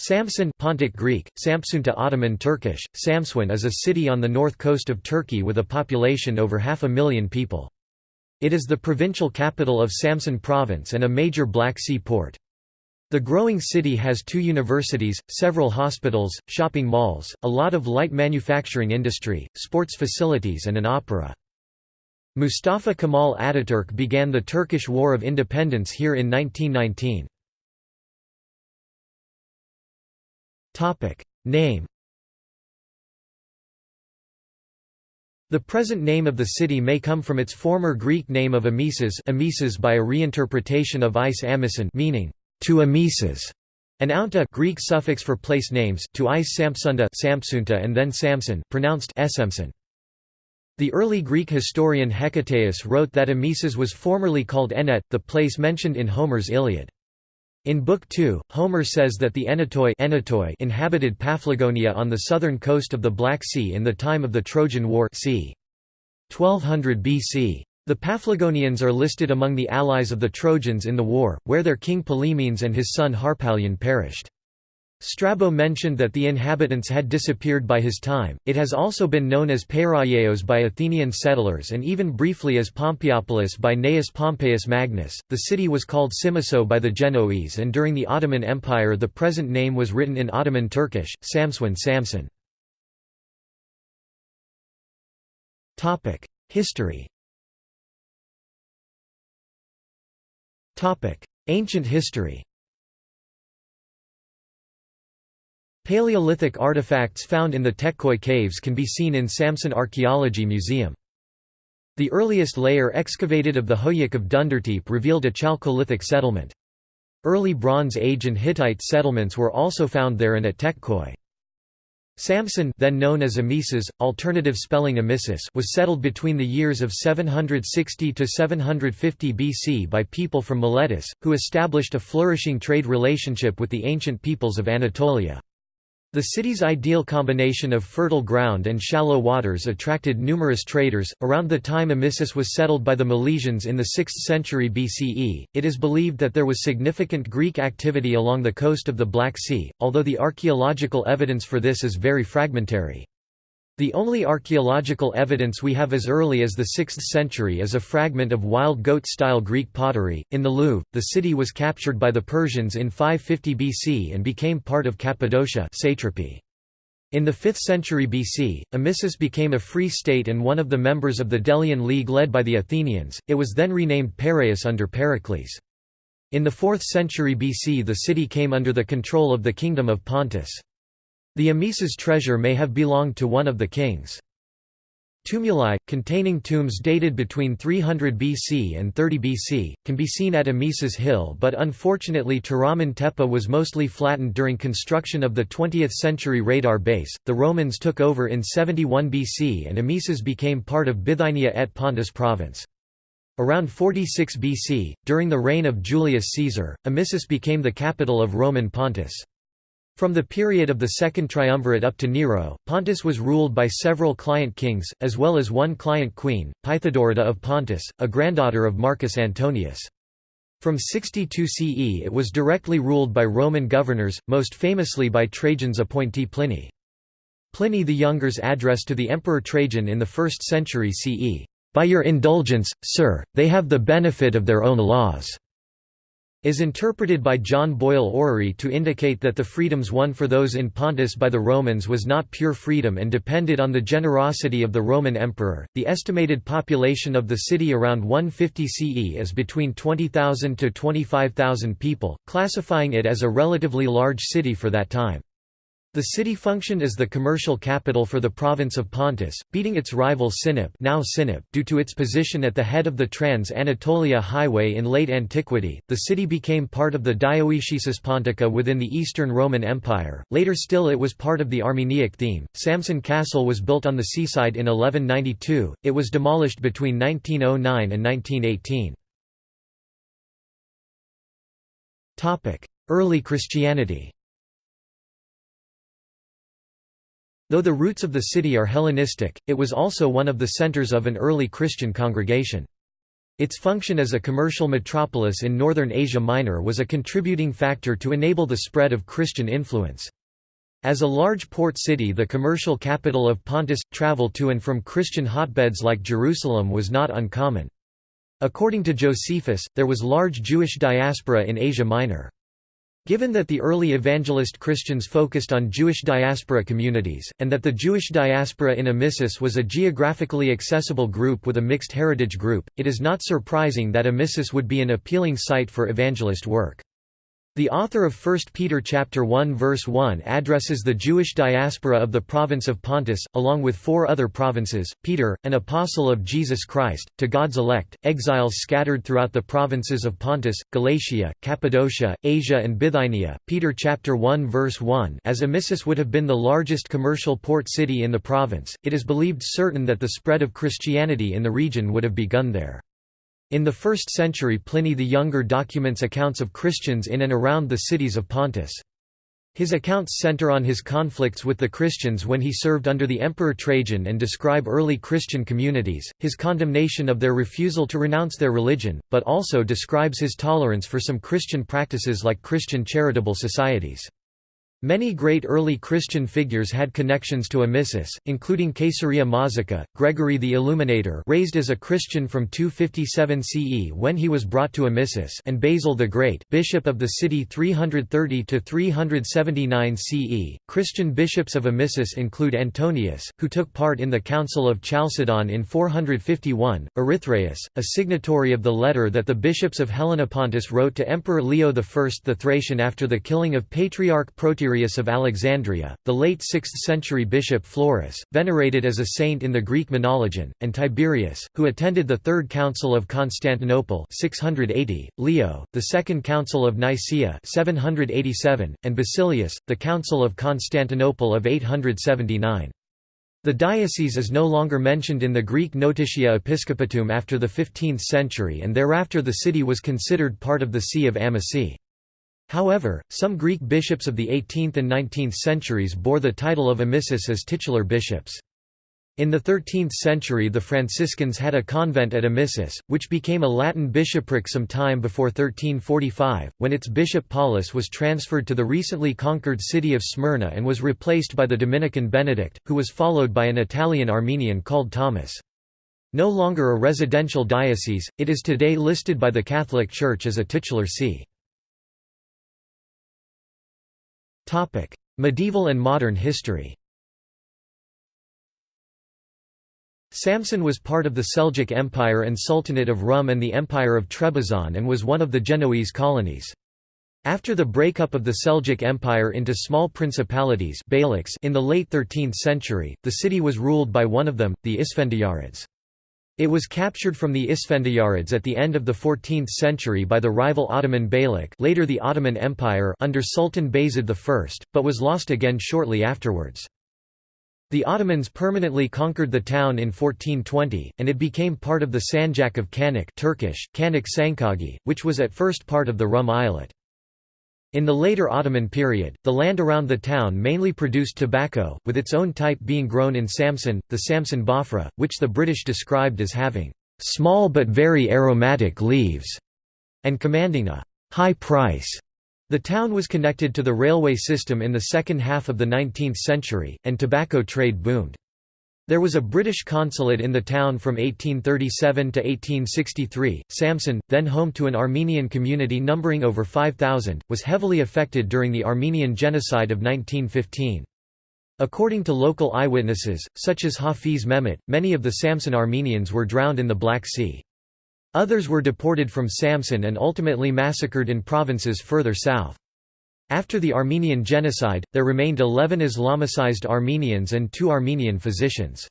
Samsun Pontic Greek, Samsunta Ottoman Turkish, Samsun is a city on the north coast of Turkey with a population over half a million people. It is the provincial capital of Samsun province and a major Black Sea port. The growing city has two universities, several hospitals, shopping malls, a lot of light manufacturing industry, sports facilities and an opera. Mustafa Kemal Ataturk began the Turkish War of Independence here in 1919. Name The present name of the city may come from its former Greek name of Amisus Amisus by a reinterpretation of Is Amisun meaning, to Amisus, and Ounta Greek suffix for place names, to Is Samsunda Samsunta and then Samson pronounced Esemson. The early Greek historian Hecataeus wrote that Amisus was formerly called Enet, the place mentioned in Homer's Iliad. In Book 2, Homer says that the Enetoi inhabited Paphlagonia on the southern coast of the Black Sea in the time of the Trojan War c. 1200 BC. The Paphlagonians are listed among the allies of the Trojans in the war, where their king Pylaemenes and his son Harpalion perished. Strabo mentioned that the inhabitants had disappeared by his time. It has also been known as Peiraeos by Athenian settlers and even briefly as Pompeiopolis by Gnaeus Pompeius Magnus. The city was called Simiso by the Genoese and during the Ottoman Empire the present name was written in Ottoman Turkish, Samswin Samson. Topic: History. Topic: Ancient history. Paleolithic artifacts found in the Tekkoi caves can be seen in Samsun Archaeology Museum. The earliest layer excavated of the Hoyuk of Dündartepe revealed a Chalcolithic settlement. Early Bronze Age and Hittite settlements were also found there and at Tekkoi. Samsun then known as Amisus, alternative spelling Amisis was settled between the years of 760 to 750 BC by people from Miletus, who established a flourishing trade relationship with the ancient peoples of Anatolia. The city's ideal combination of fertile ground and shallow waters attracted numerous traders. Around the time Amisus was settled by the Milesians in the 6th century BCE, it is believed that there was significant Greek activity along the coast of the Black Sea, although the archaeological evidence for this is very fragmentary. The only archaeological evidence we have as early as the 6th century is a fragment of wild goat-style Greek pottery. In the Louvre, the city was captured by the Persians in 550 BC and became part of Cappadocia satrapy. In the 5th century BC, Amisus became a free state and one of the members of the Delian League led by the Athenians, it was then renamed Piraeus under Pericles. In the 4th century BC the city came under the control of the Kingdom of Pontus. The Amisus treasure may have belonged to one of the kings. Tumuli, containing tombs dated between 300 BC and 30 BC, can be seen at Amisus Hill but unfortunately Toraman Tepe was mostly flattened during construction of the 20th century radar base. The Romans took over in 71 BC and Amisus became part of Bithynia et Pontus province. Around 46 BC, during the reign of Julius Caesar, Amisus became the capital of Roman Pontus. From the period of the Second Triumvirate up to Nero, Pontus was ruled by several client kings, as well as one client queen, Pythodorida of Pontus, a granddaughter of Marcus Antonius. From 62 CE it was directly ruled by Roman governors, most famously by Trajan's appointee Pliny. Pliny the Younger's address to the Emperor Trajan in the 1st century CE, "'By your indulgence, sir, they have the benefit of their own laws' is interpreted by John Boyle Orrery to indicate that the freedoms won for those in Pontus by the Romans was not pure freedom and depended on the generosity of the Roman emperor. The estimated population of the city around 150 CE is between 20,000 to 25,000 people, classifying it as a relatively large city for that time. The city functioned as the commercial capital for the province of Pontus, beating its rival Sinop, now Sinop due to its position at the head of the Trans-Anatolia Highway in late antiquity. The city became part of the Dioecesis Pontica within the Eastern Roman Empire. Later still it was part of the Armeniac theme. Samsun Castle was built on the seaside in 1192. It was demolished between 1909 and 1918. Topic: Early Christianity. Though the roots of the city are Hellenistic, it was also one of the centers of an early Christian congregation. Its function as a commercial metropolis in northern Asia Minor was a contributing factor to enable the spread of Christian influence. As a large port city the commercial capital of Pontus, travel to and from Christian hotbeds like Jerusalem was not uncommon. According to Josephus, there was large Jewish diaspora in Asia Minor. Given that the early evangelist Christians focused on Jewish diaspora communities, and that the Jewish diaspora in Amisus was a geographically accessible group with a mixed heritage group, it is not surprising that Amisus would be an appealing site for evangelist work. The author of 1 Peter chapter 1 verse 1 addresses the Jewish diaspora of the province of Pontus, along with four other provinces, Peter, an apostle of Jesus Christ, to God's elect, exiles scattered throughout the provinces of Pontus, Galatia, Cappadocia, Asia and Bithynia. Peter chapter 1 verse 1 As Amisus would have been the largest commercial port city in the province, it is believed certain that the spread of Christianity in the region would have begun there. In the 1st century Pliny the Younger documents accounts of Christians in and around the cities of Pontus. His accounts center on his conflicts with the Christians when he served under the Emperor Trajan and describe early Christian communities, his condemnation of their refusal to renounce their religion, but also describes his tolerance for some Christian practices like Christian charitable societies. Many great early Christian figures had connections to Amisus, including Caesarea Mazaca, Gregory the Illuminator raised as a Christian from 257 CE when he was brought to Amisus and Basil the Great bishop of the city 330–379 CE. Christian bishops of Amisus include Antonius, who took part in the Council of Chalcedon in 451, Erythraeus, a signatory of the letter that the bishops of Helenopontus wrote to Emperor Leo I the Thracian after the killing of Patriarch Proterius of Alexandria, the late 6th-century bishop Florus, venerated as a saint in the Greek Menologion, and Tiberius, who attended the Third Council of Constantinople 680, Leo, the Second Council of Nicaea 787, and Basilius, the Council of Constantinople of 879. The diocese is no longer mentioned in the Greek Notitia Episcopatum after the 15th century and thereafter the city was considered part of the See of Amasie. However, some Greek bishops of the 18th and 19th centuries bore the title of amissus as titular bishops. In the 13th century the Franciscans had a convent at Amisus, which became a Latin bishopric some time before 1345, when its bishop Paulus was transferred to the recently conquered city of Smyrna and was replaced by the Dominican Benedict, who was followed by an Italian Armenian called Thomas. No longer a residential diocese, it is today listed by the Catholic Church as a titular see. Medieval and modern history Samsun was part of the Seljuk Empire and Sultanate of Rum and the Empire of Trebizond and was one of the Genoese colonies. After the breakup of the Seljuk Empire into small principalities in the late 13th century, the city was ruled by one of them, the Isfendiyarids. It was captured from the Isfendiyarids at the end of the 14th century by the rival Ottoman Beylik later the Ottoman Empire under Sultan Bayezid I, but was lost again shortly afterwards. The Ottomans permanently conquered the town in 1420, and it became part of the Sanjak of Kanak Turkish, Kanak Sankagi, which was at first part of the Rum Eyalet. In the later Ottoman period, the land around the town mainly produced tobacco, with its own type being grown in Samsun, the Samsun Bafra, which the British described as having small but very aromatic leaves, and commanding a high price. The town was connected to the railway system in the second half of the 19th century, and tobacco trade boomed. There was a British consulate in the town from 1837 to 1863. Samsun, then home to an Armenian community numbering over 5,000, was heavily affected during the Armenian Genocide of 1915. According to local eyewitnesses, such as Hafiz Mehmet, many of the Samsun Armenians were drowned in the Black Sea. Others were deported from Samsun and ultimately massacred in provinces further south. After the Armenian genocide, there remained 11 Islamicized Armenians and two Armenian physicians.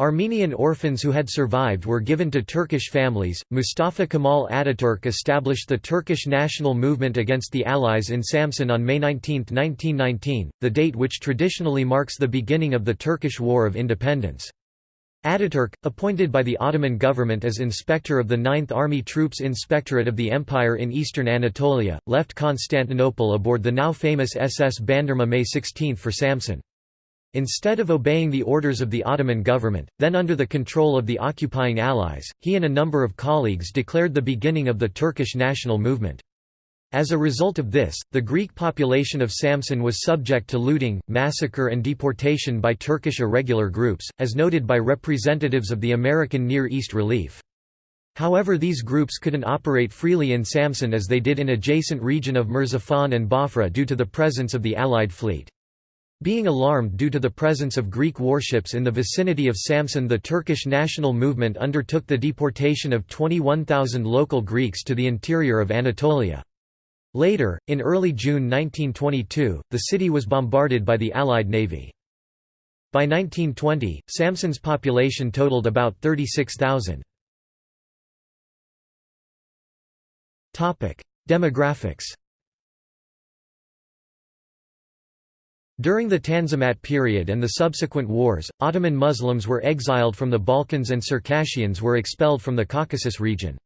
Armenian orphans who had survived were given to Turkish families. Mustafa Kemal Ataturk established the Turkish national movement against the Allies in Samsun on May 19, 1919, the date which traditionally marks the beginning of the Turkish War of Independence. Ataturk, appointed by the Ottoman government as inspector of the 9th Army Troops Inspectorate of the Empire in eastern Anatolia, left Constantinople aboard the now famous SS Bandırma May 16 for Samsun. Instead of obeying the orders of the Ottoman government, then under the control of the occupying allies, he and a number of colleagues declared the beginning of the Turkish national movement. As a result of this, the Greek population of Samsun was subject to looting, massacre and deportation by Turkish irregular groups, as noted by representatives of the American Near East Relief. However these groups couldn't operate freely in Samsun as they did in adjacent region of Merzifon and Bafra due to the presence of the Allied fleet. Being alarmed due to the presence of Greek warships in the vicinity of Samsun the Turkish national movement undertook the deportation of 21,000 local Greeks to the interior of Anatolia. Later, in early June 1922, the city was bombarded by the Allied navy. By 1920, Samsun's population totaled about 36,000. Demographics During the Tanzimat period and the subsequent wars, Ottoman Muslims were exiled from the Balkans and Circassians were expelled from the Caucasus region.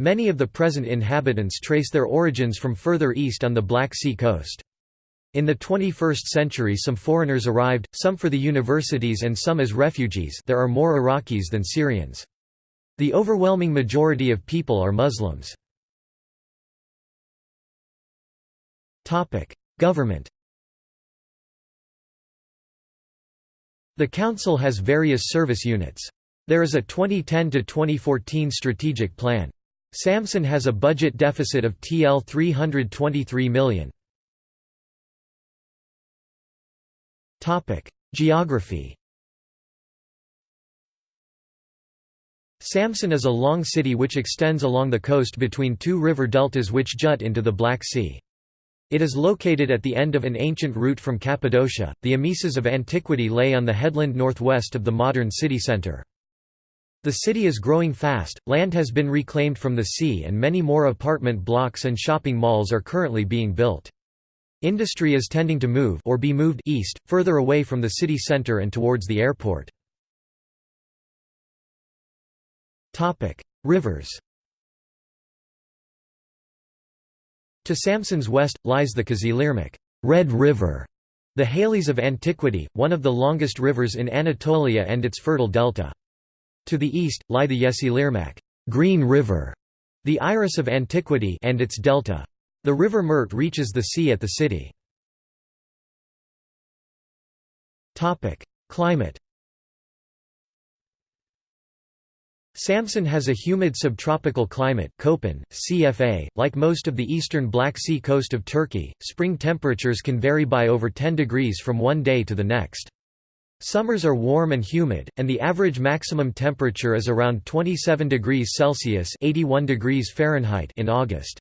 Many of the present inhabitants trace their origins from further east on the Black Sea coast. In the 21st century some foreigners arrived, some for the universities and some as refugees there are more Iraqis than Syrians. The overwhelming majority of people are Muslims. Government The Council has various service units. There is a 2010–2014 strategic plan. Samsun has a budget deficit of TL 323 million. Geography Samsun is a long city which extends along the coast between two river deltas which jut into the Black Sea. It is located at the end of an ancient route from Cappadocia. The Amisus of antiquity lay on the headland northwest of the modern city centre. The city is growing fast, land has been reclaimed from the sea and many more apartment blocks and shopping malls are currently being built. Industry is tending to move or be moved east, further away from the city centre and towards the airport. Rivers To Samsun's west, lies the Kızılırmak Red River", the Halys of antiquity, one of the longest rivers in Anatolia and its fertile delta. To the east, lie the Yeşilırmak Green River", the Iris of antiquity and its delta. The river Mert reaches the sea at the city. Climate Samsun has a humid subtropical climate Köppen, CFA. Like most of the eastern Black Sea coast of Turkey, spring temperatures can vary by over 10 degrees from one day to the next. Summers are warm and humid, and the average maximum temperature is around 27 degrees Celsius 81 degrees Fahrenheit in August.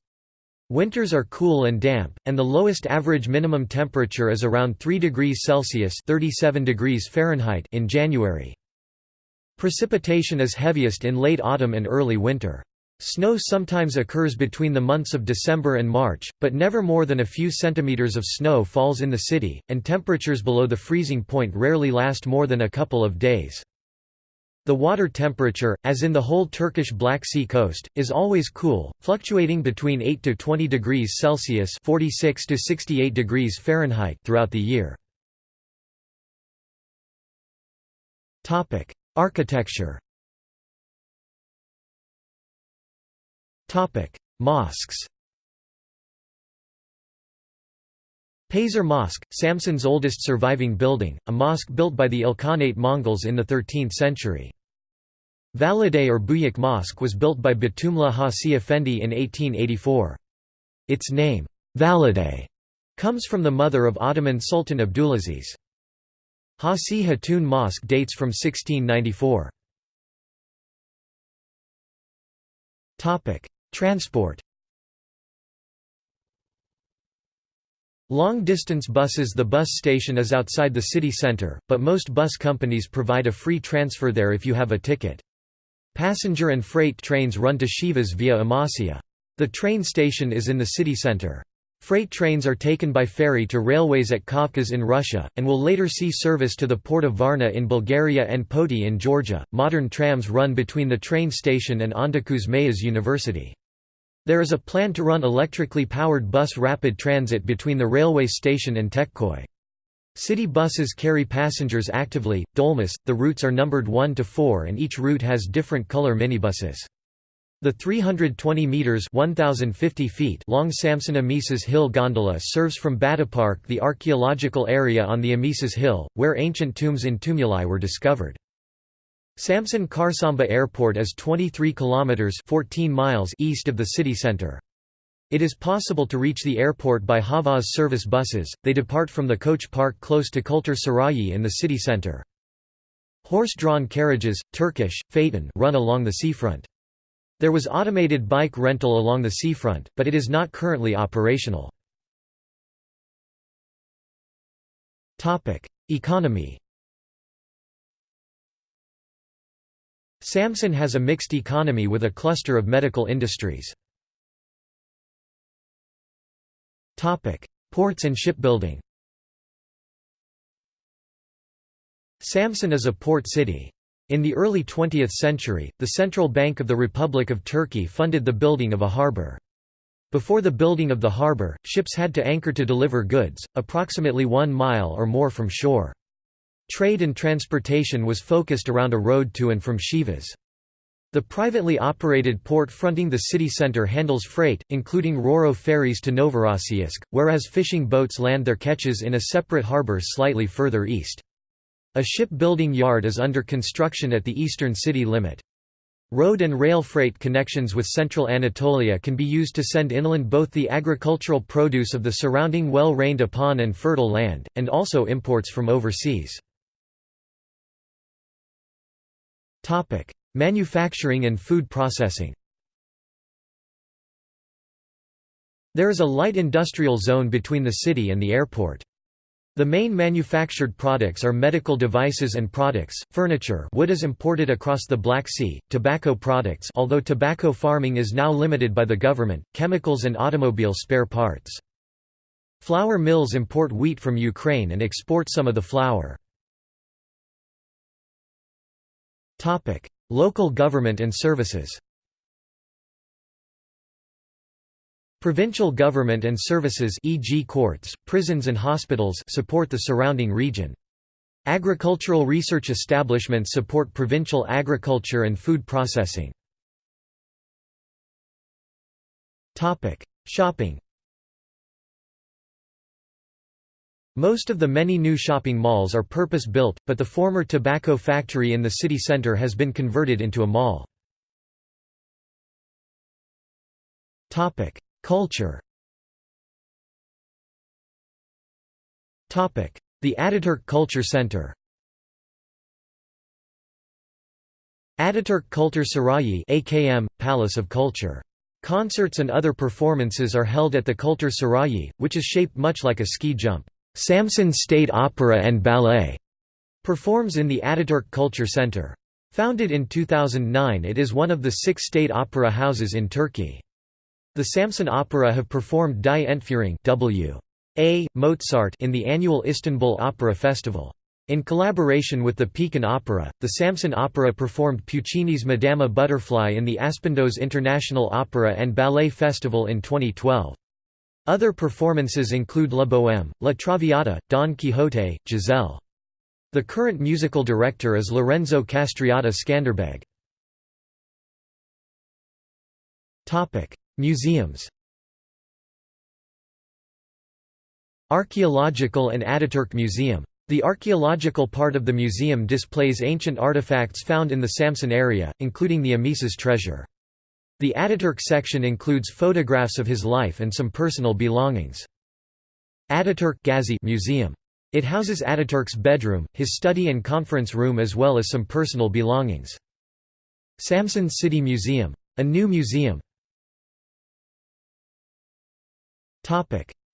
Winters are cool and damp, and the lowest average minimum temperature is around 3 degrees Celsius 37 degrees Fahrenheit in January. Precipitation is heaviest in late autumn and early winter. Snow sometimes occurs between the months of December and March, but never more than a few centimeters of snow falls in the city, and temperatures below the freezing point rarely last more than a couple of days. The water temperature, as in the whole Turkish Black Sea coast, is always cool, fluctuating between 8 to 20 degrees Celsius (46 to 68 degrees Fahrenheit) throughout the year. Topic: Architecture Mosques Pazar Mosque, Samsun's oldest surviving building, a mosque built by the Ilkhanate Mongols in the 13th century. Valide or Büyük Mosque was built by Batumla Hasi Effendi in 1884. Its name, Valide, comes from the mother of Ottoman Sultan Abdulaziz. Hasi Hatun Mosque dates from 1694. Transport Long-distance buses The bus station is outside the city centre, but most bus companies provide a free transfer there if you have a ticket. Passenger and freight trains run to Sivas via Amasya. The train station is in the city centre. Freight trains are taken by ferry to railways at Kavkaz in Russia, and will later see service to the port of Varna in Bulgaria and Poti in Georgia. Modern trams run between the train station and Ondokuz Mayıs University. There is a plan to run electrically powered bus rapid transit between the railway station and Tekkoy. City buses carry passengers actively. Dolmus, the routes are numbered 1 to 4 and each route has different color minibuses. The 320 meters (1050 feet) long Samsun Amisus Hill gondola serves from Batıpark the archaeological area on the Amisus Hill, where ancient tombs in tumuli were discovered. Samsun Çarşamba Airport is 23 kilometers (14 miles) east of the city center. It is possible to reach the airport by Havas service buses. They depart from the coach park close to Kültür Sarayi in the city center. Horse-drawn carriages, Turkish, phaeton, run along the seafront. There was automated bike rental along the seafront, but it is not currently operational. Economy Samsun has a mixed economy with a cluster of medical industries. Ports and shipbuilding Samsun is a port city. In the early 20th century, the Central Bank of the Republic of Turkey funded the building of a harbour. Before the building of the harbour, ships had to anchor to deliver goods, approximately one mile or more from shore. Trade and transportation was focused around a road to and from Sivas. The privately operated port fronting the city centre handles freight, including Roro ferries to Novorossiysk, whereas fishing boats land their catches in a separate harbour slightly further east. A shipbuilding yard is under construction at the eastern city limit. Road and rail freight connections with central Anatolia can be used to send inland both the agricultural produce of the surrounding well-rained upon and fertile land, and also imports from overseas. Manufacturing and food processing There is a light industrial zone between the city and the airport. The main manufactured products are medical devices and products, furniture wood is imported across the Black Sea, tobacco products although tobacco farming is now limited by the government, chemicals and automobile spare parts. Flour mills import wheat from Ukraine and export some of the flour. Local government and services Provincial government and services e.g. courts, prisons and hospitals support the surrounding region. Agricultural research establishments support provincial agriculture and food processing. Shopping Most of the many new shopping malls are purpose-built, but the former tobacco factory in the city centre has been converted into a mall. Culture The Ataturk Culture Center Ataturk Kültür Sarayı AKM, Palace of Culture. Concerts and other performances are held at the Kültür Sarayı, which is shaped much like a ski jump. Samsun State Opera and Ballet performs in the Ataturk Culture Center. Founded in 2009 it is one of the six state opera houses in Turkey. The Samsun Opera have performed Die Entführung W. A. Mozart in the annual Istanbul Opera Festival. In collaboration with the Pekin Opera, the Samsun Opera performed Puccini's Madama Butterfly in the Aspendos International Opera and Ballet Festival in 2012. Other performances include La Bohème, La Traviata, Don Quixote, Giselle. The current musical director is Lorenzo Castriota Skanderbeg. Museums Archaeological and Ataturk Museum. The archaeological part of the museum displays ancient artifacts found in the Samsun area, including the Amisus treasure. The Ataturk section includes photographs of his life and some personal belongings. Ataturk Gazi Museum. It houses Ataturk's bedroom, his study and conference room as well as some personal belongings. Samsun City Museum. A new museum,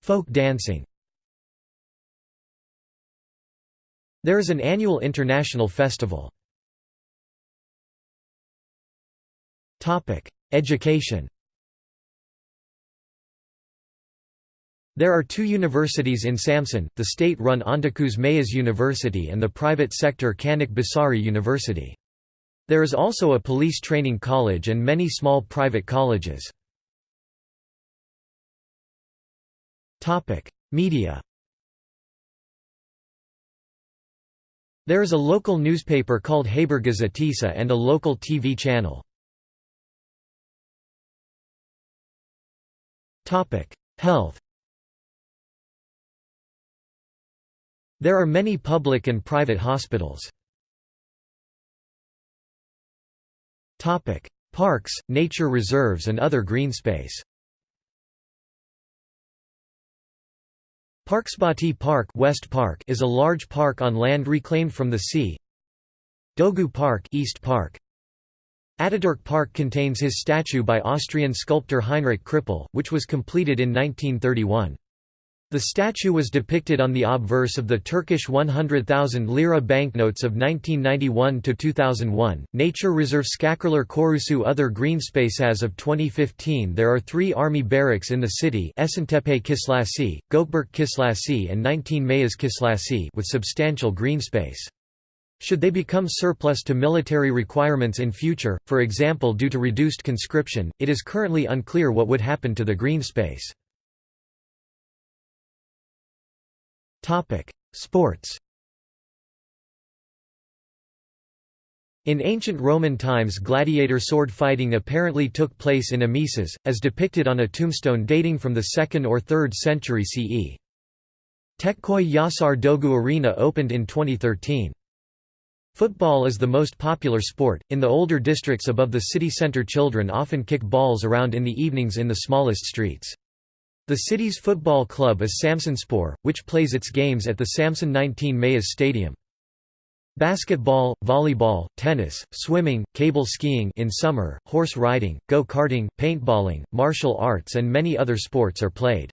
Folk dancing There is an annual international festival. Topic: Education There are two universities in Samsun, the state-run Ondokuz Mayıs University and the private sector Kanak Basari University. There is also a police training college and many small private colleges. Media. There is a local newspaper called Habergazetissa and a local TV channel. Health. There are many public and private hospitals. Parks, nature reserves and other green space Parkspati Park, West Park is a large park on land reclaimed from the sea. Dogu Park, East Park. Ataturk Park contains his statue by Austrian sculptor Heinrich Krippel, which was completed in 1931. The statue was depicted on the obverse of the Turkish 100,000 lira banknotes of 1991 to 2001. Nature Reserve Skakurlar Korusu Other green space as of 2015 there are 3 army barracks in the city: Esentepe Kislasi, Gökberk Kislasi and 19 Mayas Kislasi with substantial green space. Should they become surplus to military requirements in future, for example due to reduced conscription, it is currently unclear what would happen to the green Sports In ancient Roman times gladiator sword fighting apparently took place in Amisus, as depicted on a tombstone dating from the 2nd or 3rd century CE. Tekkoi Yasar Dogu Arena opened in 2013. Football is the most popular sport. In the older districts above the city center, children often kick balls around in the evenings in the smallest streets. The city's football club is Samsunspor, which plays its games at the Samsun 19 Mayas Stadium. Basketball, volleyball, tennis, swimming, cable skiing in summer, horse riding, go-karting, paintballing, martial arts and many other sports are played.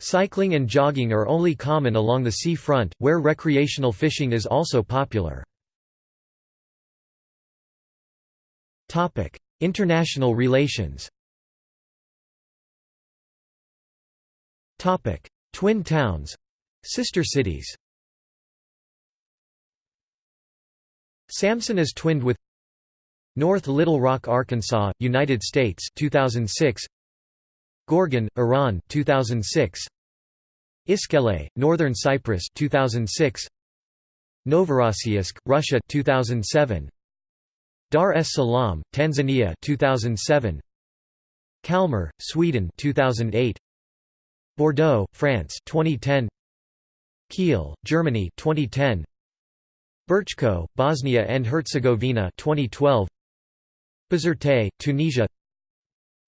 Cycling and jogging are only common along the sea front, where recreational fishing is also popular. International relations Twin towns. Sister cities. Samsun is twinned with North Little Rock, Arkansas, United States 2006 Gorgan, Iran 2006 Iskele, Northern Cyprus 2006 Novorossiysk, Russia 2007 Dar es Salaam, Tanzania 2007 Kalmar, Sweden 2008 Bordeaux, France 2010 Kiel, Germany 2010 Brčko, Bosnia and Herzegovina 2012 Bizerte, Tunisia.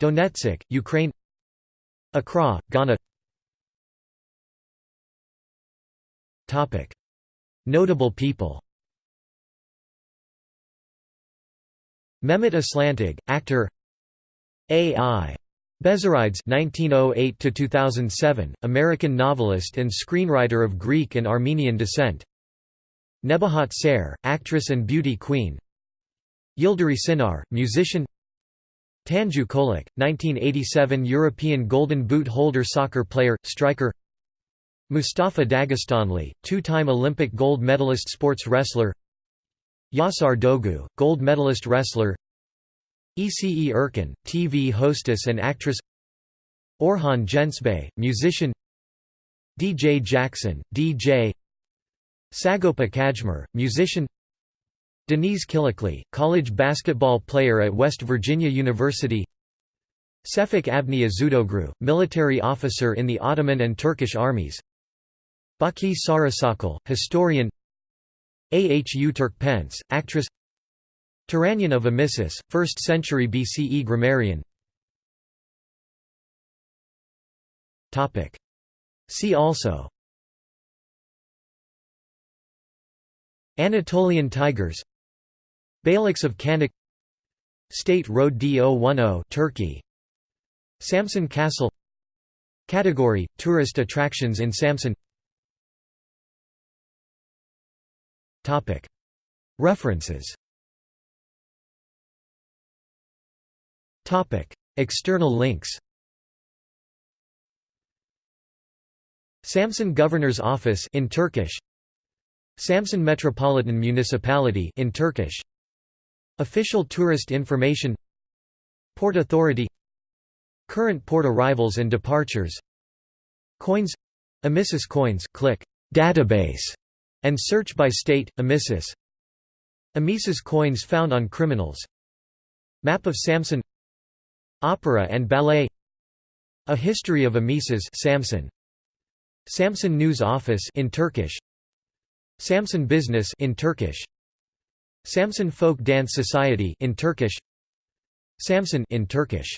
Donetsk, Ukraine. Accra, Ghana. Topic. Notable people. Mehmet Aslantig, actor. A.I. Bezzerides (1908–2007), American novelist and screenwriter of Greek and Armenian descent. Nebahat Ser, actress and beauty queen. Yildiray Cinar, musician. Tanju Çolak, 1987 European Golden Boot holder soccer player, striker. Mustafa Dagestanli, two-time Olympic gold medalist sports wrestler. Yasar Dogu, gold medalist wrestler. Ece Erkin, TV hostess and actress Orhan Gencebay, musician DJ Jackson, DJ Sagopa Kajmer, musician Denise Killickley, college basketball player at West Virginia University Sefik Avni Azudoglu, military officer in the Ottoman and Turkish armies Baki Sarısakal, historian Ahu Turkpence, actress Tyrannion of Amisus, 1st century BCE grammarian. See also. Anatolian tigers. Beyliks of Kandık State Road D010 Turkey. Samsun Castle. Category – Tourist attractions in Samsun References External links. Samsun Governor's Office in Turkish. Samsun Metropolitan Municipality in Turkish. Official tourist information. Port Authority. Current port arrivals and departures. Coins. Amisus coins. Click database and search by state, Amisis Amisis coins found on criminals Map of Samsun Opera and ballet A history of Amisis Samsun. Samsun News Office in Turkish. Samsun Business in Turkish. Samsun Folk Dance Society in Turkish. Samsun in Turkish